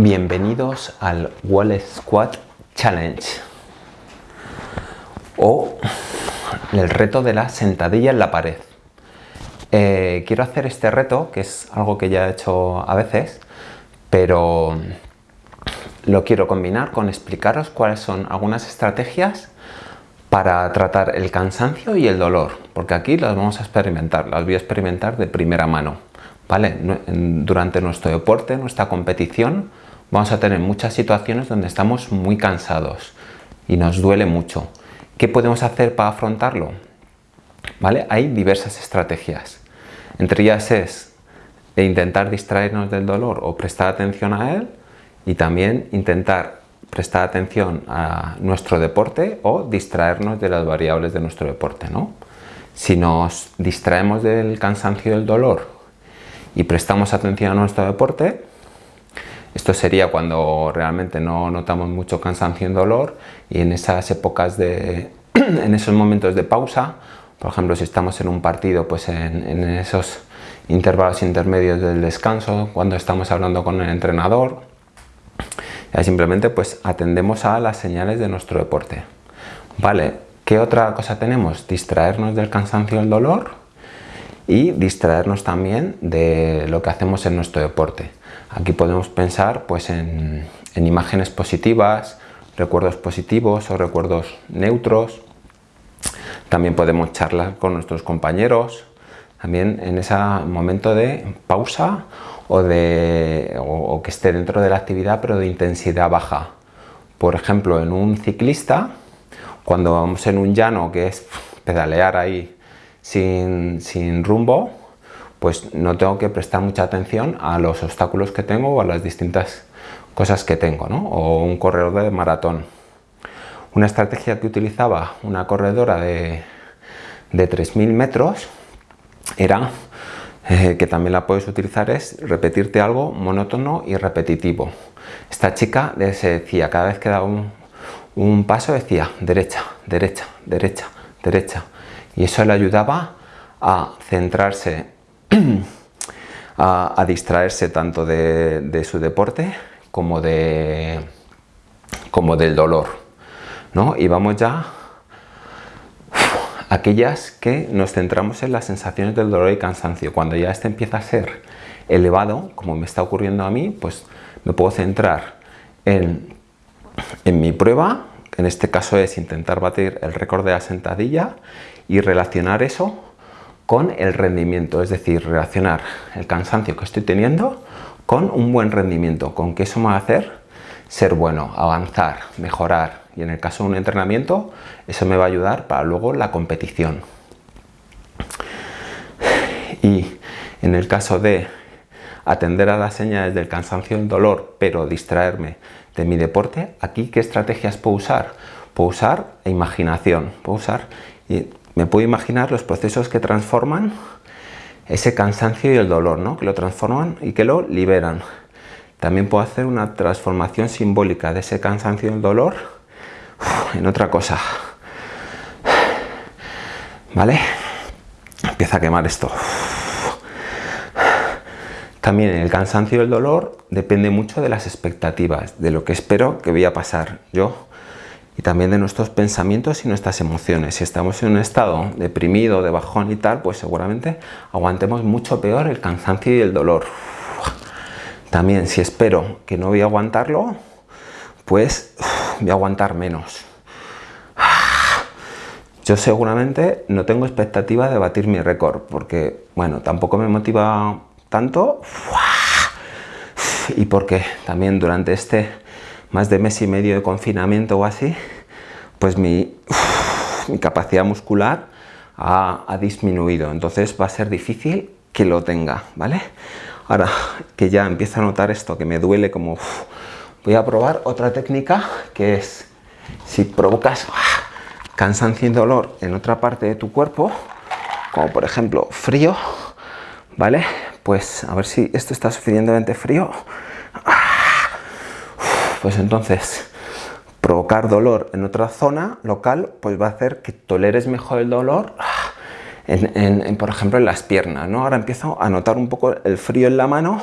Bienvenidos al Wall Squat Challenge o el reto de la sentadilla en la pared. Eh, quiero hacer este reto, que es algo que ya he hecho a veces, pero lo quiero combinar con explicaros cuáles son algunas estrategias para tratar el cansancio y el dolor, porque aquí las vamos a experimentar, las voy a experimentar de primera mano. ¿vale? Durante nuestro deporte, nuestra competición, vamos a tener muchas situaciones donde estamos muy cansados y nos duele mucho. ¿Qué podemos hacer para afrontarlo? ¿Vale? Hay diversas estrategias. Entre ellas es intentar distraernos del dolor o prestar atención a él y también intentar prestar atención a nuestro deporte o distraernos de las variables de nuestro deporte. ¿no? Si nos distraemos del cansancio y del dolor y prestamos atención a nuestro deporte, esto sería cuando realmente no notamos mucho cansancio y dolor y en esas épocas de, en esos momentos de pausa, por ejemplo si estamos en un partido, pues en, esos intervalos intermedios del descanso, cuando estamos hablando con el entrenador, ya simplemente pues atendemos a las señales de nuestro deporte. Vale, ¿qué otra cosa tenemos? Distraernos del cansancio y el dolor y distraernos también de lo que hacemos en nuestro deporte. Aquí podemos pensar pues, en, imágenes positivas, recuerdos positivos o recuerdos neutros. También podemos charlar con nuestros compañeros, también en ese momento de pausa o, de, o, que esté dentro de la actividad pero de intensidad baja. Por ejemplo, en un ciclista, cuando vamos en un llano que es pedalear ahí sin, sin rumbo, pues no tengo que prestar mucha atención a los obstáculos que tengo o a las distintas cosas que tengo, ¿no? o un corredor de maratón. Una estrategia que utilizaba una corredora de, de 3.000 metros era, eh, que también la puedes utilizar, es repetirte algo monótono y repetitivo. Esta chica se decía, cada vez que daba un, un paso decía derecha, derecha, derecha, derecha. Y eso le ayudaba a centrarse a, distraerse tanto de, su deporte como, de, como del dolor. ¿no? Y vamos ya aquellas que nos centramos en las sensaciones del dolor y cansancio. Cuando ya este empieza a ser elevado, como me está ocurriendo a mí, pues me puedo centrar en, en mi prueba, en este caso es intentar batir el récord de la sentadilla y relacionar eso con el rendimiento, es decir, relacionar el cansancio que estoy teniendo con un buen rendimiento, con que eso me va a hacer ser bueno, avanzar, mejorar y en el caso de un entrenamiento eso me va a ayudar para luego la competición. Y en el caso de atender a las señales del cansancio y el dolor, pero distraerme de mi deporte, aquí qué estrategias puedo usar? Puedo usar imaginación, puedo usar me puedo imaginar los procesos que transforman ese cansancio y el dolor, ¿no? que lo transforman y que lo liberan. También puedo hacer una transformación simbólica de ese cansancio y el dolor en otra cosa. ¿Vale? Empieza a quemar esto. También el cansancio y el dolor depende mucho de las expectativas, de lo que espero que voy a pasar yo y también de nuestros pensamientos y nuestras emociones. Si estamos en un estado deprimido, de bajón y tal, pues seguramente aguantemos mucho peor el cansancio y el dolor. También si espero que no voy a aguantarlo, pues voy a aguantar menos. Yo seguramente no tengo expectativa de batir mi récord, porque, bueno, tampoco me motiva tanto. Y porque también durante este más de mes y medio de confinamiento o así, pues mi, capacidad muscular ha, disminuido. Entonces va a ser difícil que lo tenga, ¿vale? Ahora que ya empiezo a notar esto, que me duele como... voy a probar otra técnica que es, si provocas cansancio y dolor en otra parte de tu cuerpo, como por ejemplo frío, ¿vale? Pues a ver si esto está suficientemente frío pues entonces provocar dolor en otra zona local pues va a hacer que toleres mejor el dolor en, por ejemplo en las piernas ¿no? ahora empiezo a notar un poco el frío en la mano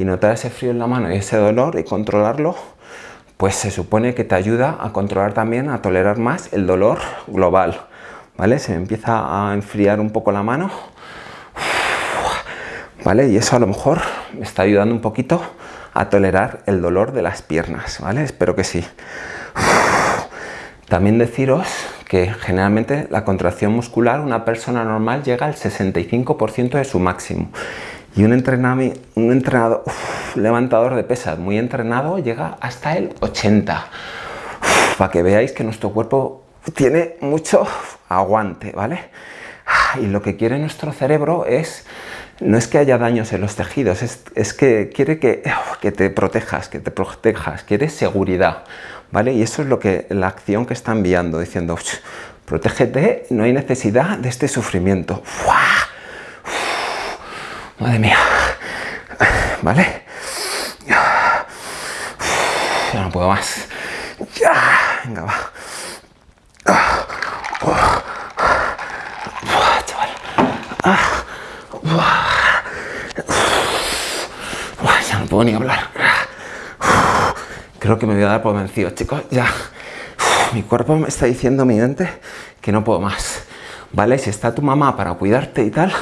y notar ese frío en la mano y ese dolor y controlarlo, pues se supone que te ayuda a controlar también, a tolerar más el dolor global, ¿vale? Se me empieza a enfriar un poco la mano, ¿vale? Y eso a lo mejor me está ayudando un poquito a tolerar el dolor de las piernas, ¿vale? Espero que sí. También deciros que generalmente la contracción muscular, una persona normal llega al 65% de su máximo. Y un, un entrenador, levantador de pesas muy entrenado llega hasta el 80. para que veáis que nuestro cuerpo tiene mucho aguante, ¿vale? Y lo que quiere nuestro cerebro es, no es que haya daños en los tejidos, es, que quiere que, que te protejas, que te protejas, quiere seguridad. ¿vale? Y eso es lo que la acción que está enviando, diciendo, protégete, no hay necesidad de este sufrimiento. Madre mía, ¿vale? Ya no puedo más. Ya, venga, va. chaval. ya no ni hablar creo que me voy a dar por vencido, chicos, ya. mi cuerpo me está diciendo, mi mente, que no puedo más. ¿Vale? Si está tu mamá para cuidarte y tal,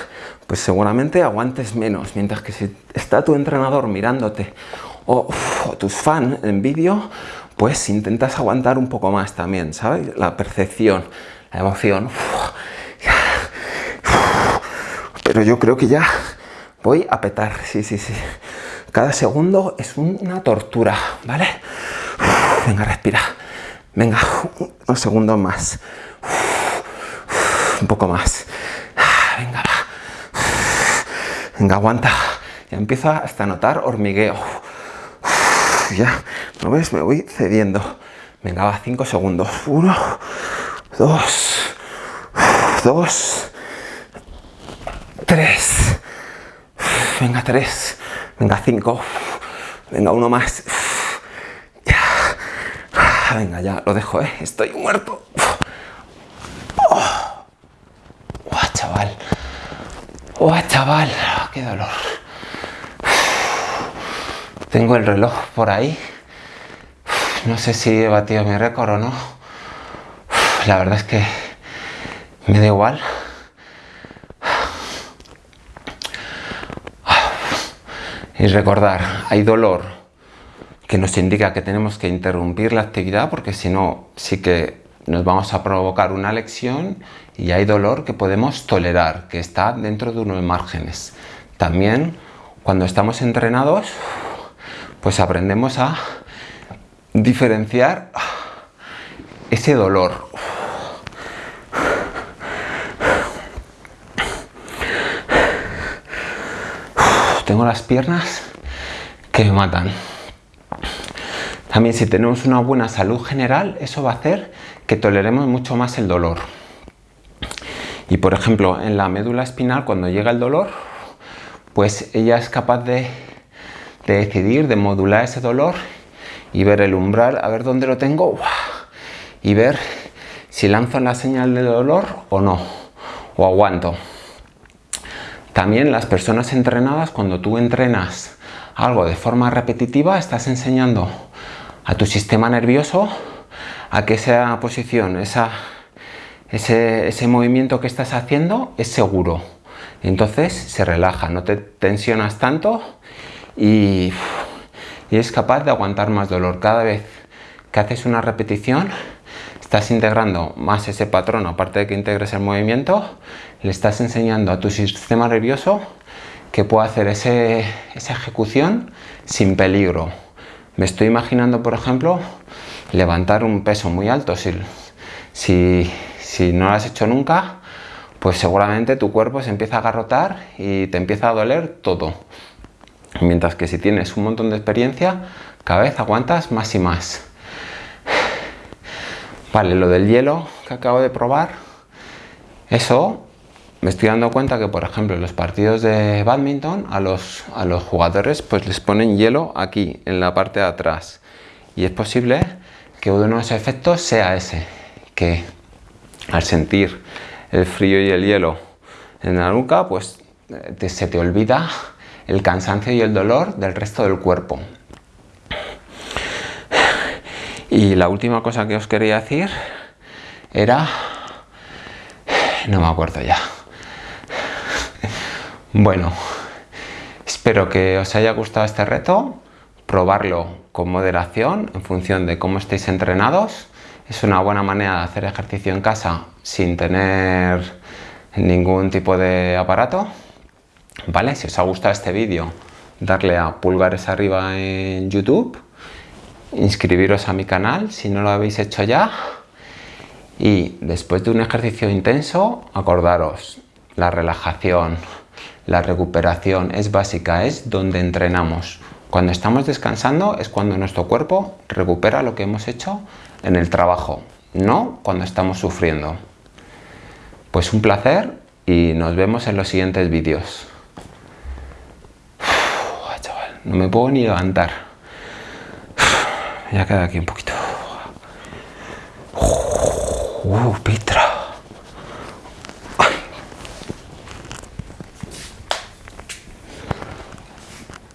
pues seguramente aguantes menos. Mientras que si está tu entrenador mirándote o, tus fans en vídeo, pues intentas aguantar un poco más también, ¿sabes? La percepción, la emoción. Pero yo creo que ya voy a petar, sí, sí, sí. Cada segundo es una tortura, ¿vale? venga, respira. Venga, unos segundos más. un poco más. venga, va. Venga, aguanta. Ya empiezo hasta notar hormigueo. ya, ¿no ves? Me voy cediendo. Venga, va, cinco segundos. Uno, dos, dos, tres. Venga, tres. Venga, cinco. Venga, uno más. Ya. Venga, ya, lo dejo, ¿eh? Estoy muerto. Oh. chaval. ¡Oh, chaval! ¡Qué dolor! Tengo el reloj por ahí. No sé si he batido mi récord o no. La verdad es que me da igual. Y recordar, hay dolor que nos indica que tenemos que interrumpir la actividad porque si no, sí que nos vamos a provocar una lección y hay dolor que podemos tolerar, que está dentro de unos márgenes. También cuando estamos entrenados, pues aprendemos a diferenciar ese dolor. Tengo las piernas que me matan. También si tenemos una buena salud general, eso va a hacer que toleremos mucho más el dolor. Y por ejemplo, en la médula espinal, cuando llega el dolor, pues ella es capaz de, de decidir, de modular ese dolor y ver el umbral, a ver dónde lo tengo y ver si lanzo la señal de dolor o no, o aguanto. También las personas entrenadas, cuando tú entrenas algo de forma repetitiva, estás enseñando a tu sistema nervioso a que esa posición, esa, ese, ese movimiento que estás haciendo es seguro. Entonces se relaja, no te tensionas tanto y, y es capaz de aguantar más dolor. Cada vez que haces una repetición, estás integrando más ese patrón, aparte de que integres el movimiento, le estás enseñando a tu sistema nervioso que puede hacer esa ejecución sin peligro. Me estoy imaginando, por ejemplo, levantar un peso muy alto. Si no lo has hecho nunca, pues seguramente tu cuerpo se empieza a agarrotar y te empieza a doler todo. Mientras que si tienes un montón de experiencia, cada vez aguantas más y más. Vale, lo del hielo que acabo de probar, eso me estoy dando cuenta que, por ejemplo, en los partidos de badminton a los, a los jugadores pues les ponen hielo aquí, en la parte de atrás. Y es posible que uno de los efectos sea ese, que al sentir el frío y el hielo en la nuca, pues se te olvida el cansancio y el dolor del resto del cuerpo. Y la última cosa que os quería decir era... No me acuerdo ya. Bueno, espero que os haya gustado este reto, probarlo con moderación en función de cómo estéis entrenados. Es una buena manera de hacer ejercicio en casa sin tener ningún tipo de aparato. ¿Vale? Si os ha gustado este vídeo, darle a pulgares arriba en YouTube, inscribiros a mi canal si no lo habéis hecho ya y después de un ejercicio intenso, acordaros, la relajación, la recuperación es básica, es donde entrenamos. Cuando estamos descansando es cuando nuestro cuerpo recupera lo que hemos hecho en el trabajo, no cuando estamos sufriendo. Pues un placer y nos vemos en los siguientes vídeos. No me puedo ni levantar. Ya queda aquí un poquito. Uh,